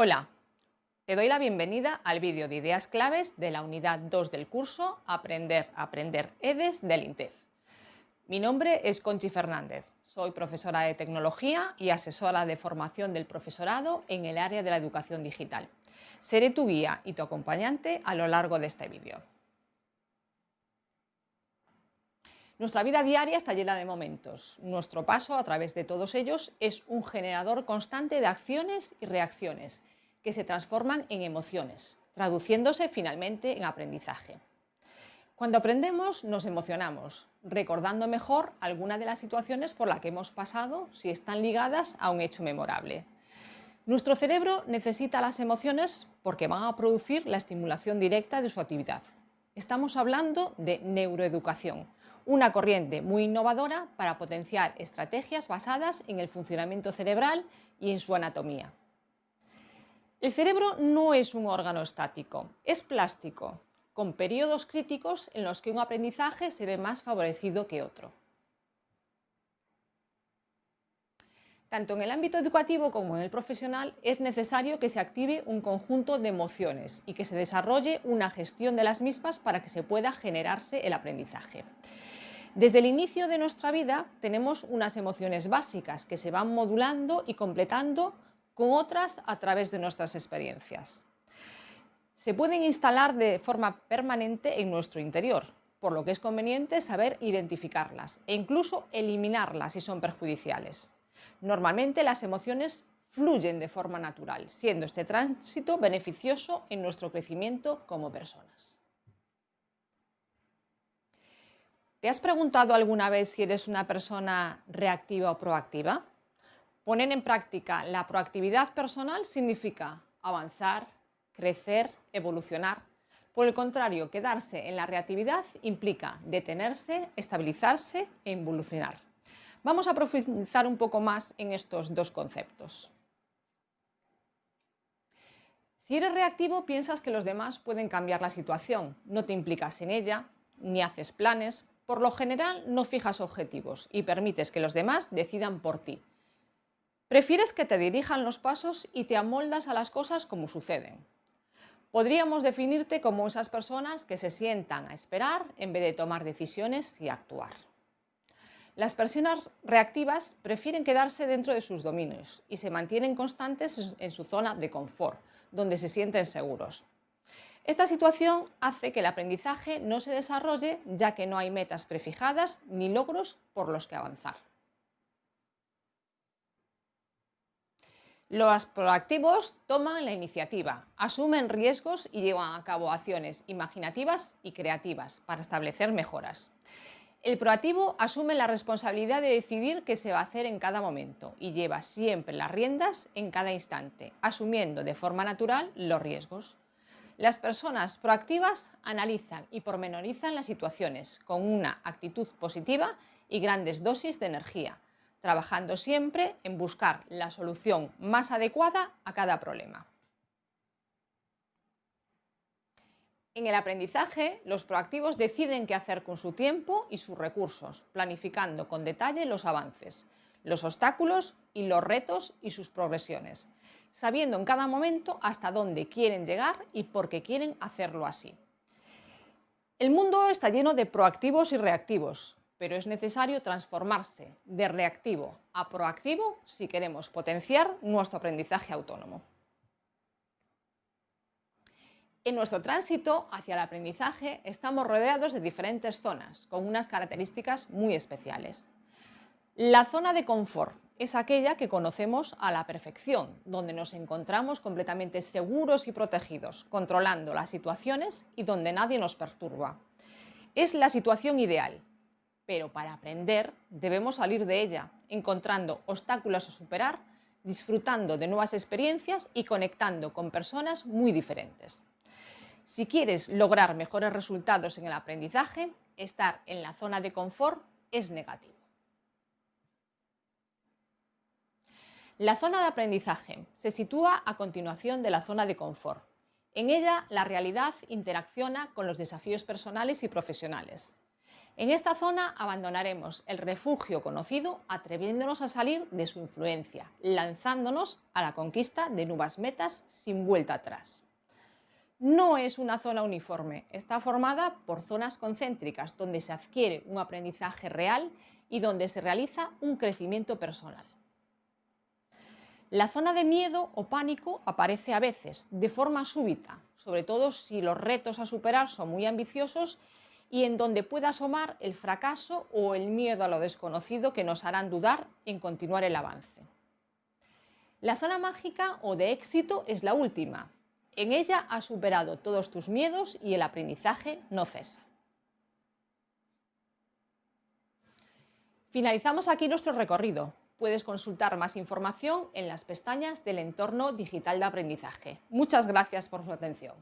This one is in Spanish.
Hola, te doy la bienvenida al vídeo de ideas claves de la unidad 2 del curso Aprender, Aprender EDES del INTEF. Mi nombre es Conchi Fernández, soy profesora de tecnología y asesora de formación del profesorado en el área de la educación digital. Seré tu guía y tu acompañante a lo largo de este vídeo. Nuestra vida diaria está llena de momentos. Nuestro paso a través de todos ellos es un generador constante de acciones y reacciones que se transforman en emociones, traduciéndose finalmente en aprendizaje. Cuando aprendemos nos emocionamos, recordando mejor alguna de las situaciones por las que hemos pasado si están ligadas a un hecho memorable. Nuestro cerebro necesita las emociones porque van a producir la estimulación directa de su actividad. Estamos hablando de neuroeducación, una corriente muy innovadora para potenciar estrategias basadas en el funcionamiento cerebral y en su anatomía. El cerebro no es un órgano estático, es plástico, con periodos críticos en los que un aprendizaje se ve más favorecido que otro. Tanto en el ámbito educativo como en el profesional es necesario que se active un conjunto de emociones y que se desarrolle una gestión de las mismas para que se pueda generarse el aprendizaje. Desde el inicio de nuestra vida tenemos unas emociones básicas que se van modulando y completando con otras a través de nuestras experiencias. Se pueden instalar de forma permanente en nuestro interior, por lo que es conveniente saber identificarlas e incluso eliminarlas si son perjudiciales. Normalmente las emociones fluyen de forma natural, siendo este tránsito beneficioso en nuestro crecimiento como personas. ¿Te has preguntado alguna vez si eres una persona reactiva o proactiva? Poner en práctica la proactividad personal significa avanzar, crecer, evolucionar. Por el contrario, quedarse en la reactividad implica detenerse, estabilizarse e evolucionar. Vamos a profundizar un poco más en estos dos conceptos. Si eres reactivo, piensas que los demás pueden cambiar la situación, no te implicas en ella, ni haces planes, por lo general no fijas objetivos y permites que los demás decidan por ti. Prefieres que te dirijan los pasos y te amoldas a las cosas como suceden. Podríamos definirte como esas personas que se sientan a esperar en vez de tomar decisiones y actuar. Las personas reactivas prefieren quedarse dentro de sus dominios y se mantienen constantes en su zona de confort, donde se sienten seguros. Esta situación hace que el aprendizaje no se desarrolle ya que no hay metas prefijadas ni logros por los que avanzar. Los proactivos toman la iniciativa, asumen riesgos y llevan a cabo acciones imaginativas y creativas para establecer mejoras. El proactivo asume la responsabilidad de decidir qué se va a hacer en cada momento y lleva siempre las riendas en cada instante, asumiendo de forma natural los riesgos. Las personas proactivas analizan y pormenorizan las situaciones con una actitud positiva y grandes dosis de energía, trabajando siempre en buscar la solución más adecuada a cada problema. En el aprendizaje, los proactivos deciden qué hacer con su tiempo y sus recursos, planificando con detalle los avances, los obstáculos y los retos y sus progresiones, sabiendo en cada momento hasta dónde quieren llegar y por qué quieren hacerlo así. El mundo está lleno de proactivos y reactivos, pero es necesario transformarse de reactivo a proactivo si queremos potenciar nuestro aprendizaje autónomo. En nuestro tránsito hacia el aprendizaje estamos rodeados de diferentes zonas con unas características muy especiales. La zona de confort es aquella que conocemos a la perfección, donde nos encontramos completamente seguros y protegidos, controlando las situaciones y donde nadie nos perturba. Es la situación ideal, pero para aprender debemos salir de ella, encontrando obstáculos a superar, disfrutando de nuevas experiencias y conectando con personas muy diferentes. Si quieres lograr mejores resultados en el aprendizaje, estar en la zona de confort es negativo. La zona de aprendizaje se sitúa a continuación de la zona de confort. En ella, la realidad interacciona con los desafíos personales y profesionales. En esta zona abandonaremos el refugio conocido atreviéndonos a salir de su influencia, lanzándonos a la conquista de nuevas metas sin vuelta atrás. No es una zona uniforme, está formada por zonas concéntricas donde se adquiere un aprendizaje real y donde se realiza un crecimiento personal. La zona de miedo o pánico aparece a veces, de forma súbita, sobre todo si los retos a superar son muy ambiciosos y en donde pueda asomar el fracaso o el miedo a lo desconocido que nos harán dudar en continuar el avance. La zona mágica o de éxito es la última. En ella has superado todos tus miedos y el aprendizaje no cesa. Finalizamos aquí nuestro recorrido. Puedes consultar más información en las pestañas del entorno digital de aprendizaje. Muchas gracias por su atención.